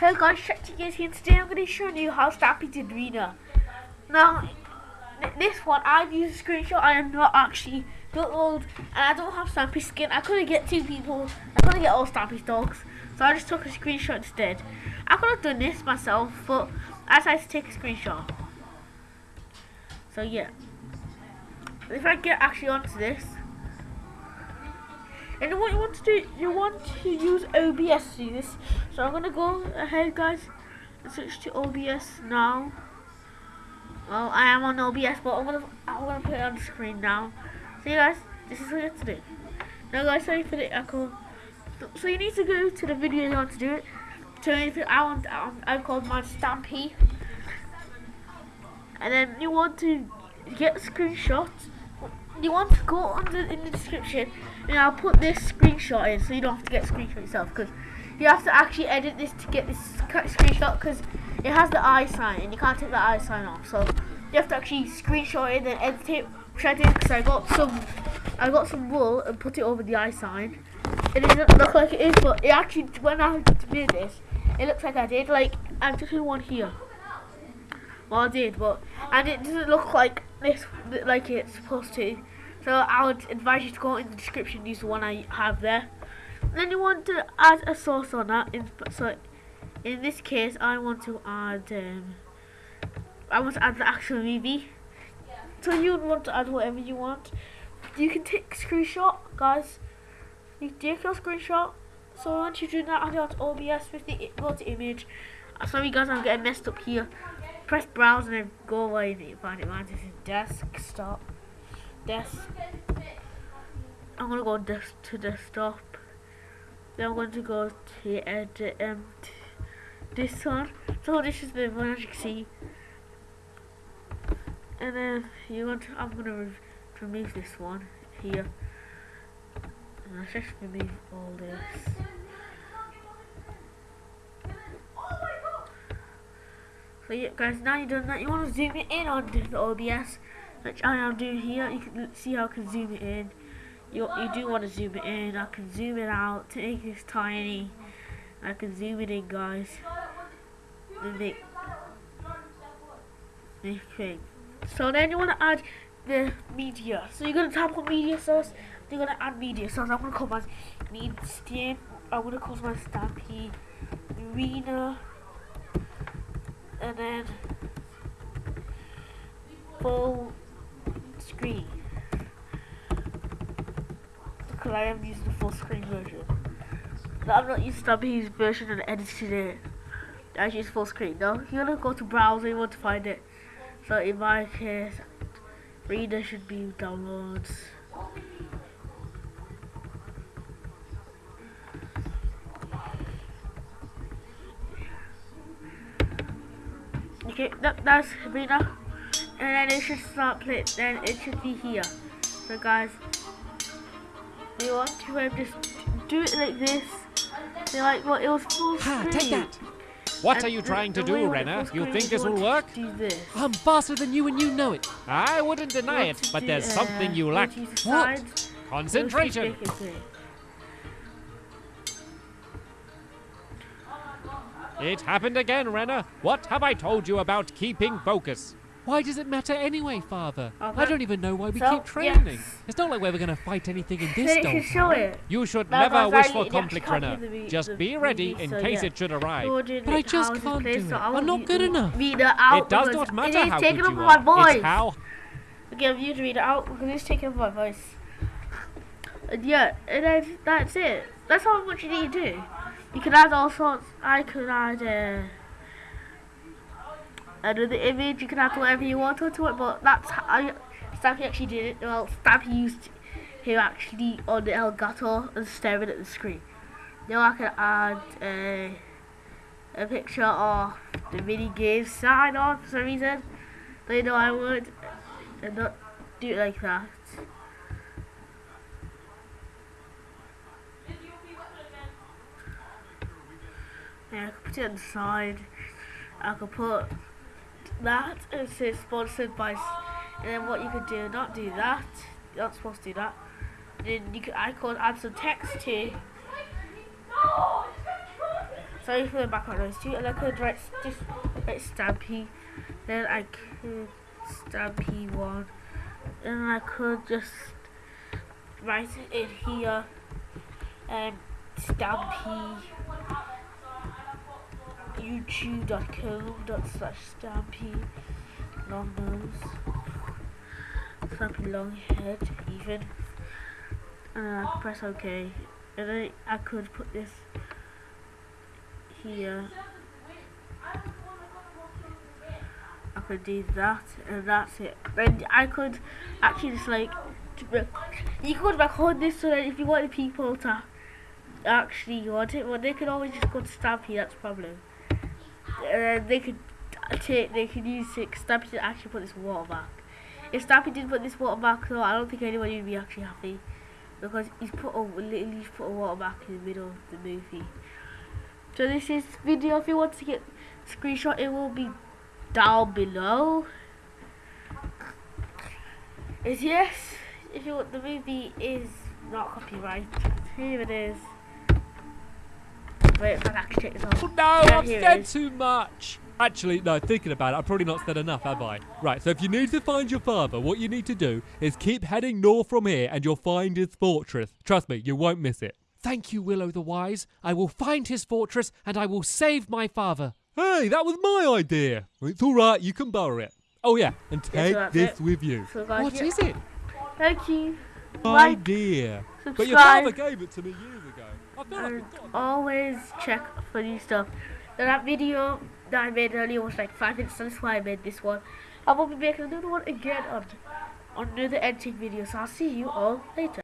Hey guys, guys here. Today I'm going to show you how Stampy did Rena. Now, this one I've used a screenshot. I am not actually built old, and I don't have Stampy skin. I couldn't get two people. I couldn't get all Stampy's dogs, so I just took a screenshot instead. I could have done this myself, but I decided to take a screenshot. So yeah, if I get actually onto this. And what you want to do, you want to use OBS to do this. So I'm gonna go ahead, guys, and switch to OBS now. Well, I am on OBS, but I'm gonna I'm gonna put it on the screen now. So you guys, this is what you have to do. Now, guys, sorry for the echo. So you need to go to the video you want to do it. So if I want, um, I've called my Stampy, and then you want to get a screenshot you want to go under in the description and I'll put this screenshot in so you don't have to get screenshot yourself because you have to actually edit this to get this screenshot because it has the eye sign and you can't take the eye sign off so you have to actually screenshot it and edit it which I did because I got some I got some wool and put it over the eye sign. It doesn't look like it is but it actually when I did this it looks like I did like I'm just one here well I did but and it doesn't look like this like it's supposed to so I would advise you to go in the description, use the one I have there. And then you want to add a source on that. In, so in this case, I want to add, um, I want to add the actual movie. So you would want to add whatever you want. You can take screenshot, guys. You take your screenshot. So once you do that, add it onto OBS with the go to image. Sorry guys, I'm getting messed up here. Press browse and then go away and find it. Man, this is desktop desk. I'm gonna go desk to desktop. Then I'm going to go to edit um, this one. So this is the one as you can see. And then you want to, I'm gonna remove this one here. And let's just remove all this. So yeah guys, now you've done that, you want to zoom it in on the OBS which I am doing here. You can see how I can zoom it in. You, you do want to zoom it in. I can zoom it out to make this tiny. I can zoom it in, guys. And make, make it. So then you want to add the media. So you're to tap on media source. You're to add media source. I'm to call my stamp. I'm to call my stampy arena. And then full screen. Because I am using the full screen version. No, I'm not using Stubby's version and editing it. I use full screen. No, you're gonna go to browser, you want to find it. So in my case, reader should be downloads. Okay, that, that's Rena and then it should start playing, then it should be here. So guys, you want to um, just do it like this. They're like what well, it was full ha, Take that. What and are you trying to do, Renner? You think this will work? I'm faster than you and you know it. I wouldn't deny it, but there's uh, something you lack. What? Concentration. It happened again, Renner. What have I told you about keeping focus? Why does it matter anyway, Father? Okay. I don't even know why we so, keep training. Yes. It's not like we're ever going to fight anything in this so show it. You should no, never wish for conflict, Renner. Just be ready in so case yeah. it should arrive. But I just can't do it. So I'm not good enough. Read it out. It does not matter how good you are. voice. It's how... Okay, I'm you to read it out because it's taking up my voice. And yeah, and then that's it. That's how much you need to do. You can add all sorts. I could add... Uh, another image. You can add whatever you want onto it, but that's how Stampy actually did it. Well, Stampy used him actually on the Elgato and staring at the screen. Now I can add uh, a picture of the mini game sign on for some reason. They know I would and not do it like that. Yeah, I could put it on the side. I could put that and say sponsored by and then what you could do not do that you're not supposed to do that and then you could I could add some text to sorry for the background noise too. And I could write just write Stampy. Then I could Stampy one. And I could just write it in here. Um, Stampy youtube.com dot slash Stampy long nose Stampy long head even. And I press OK. And then I could put this here. I could do that and that's it. Then I could actually just like you could record this so that if you wanted people to actually want it well they could always just go to Stampy that's problem uh, they could take they could use it Stampy to actually put this water back if Stampy did put this water back though I don't think anybody would be actually happy because he's put a literally put a water back in the middle of the movie so this is video. If you want to get screenshot, it will be down below. Is yes. If you want the movie is not copyright. Here it is. Wait, if I actually take this off. Oh, no, yeah, I've said too much. Actually, no, thinking about it, I've probably not said enough, have I? Right, so if you need to find your father, what you need to do is keep heading north from here and you'll find his fortress. Trust me, you won't miss it. Thank you, Willow the Wise. I will find his fortress and I will save my father. Hey, that was my idea. It's all right, you can borrow it. Oh yeah, and take so this it. with you. So what is it? Thank you. Idea. Subscribe. But your father gave it to me years ago. And always check for new stuff. That video that I made earlier was like five minutes, so that's why I made this one. I will be making another one again on, on another editing video, so I'll see you all later.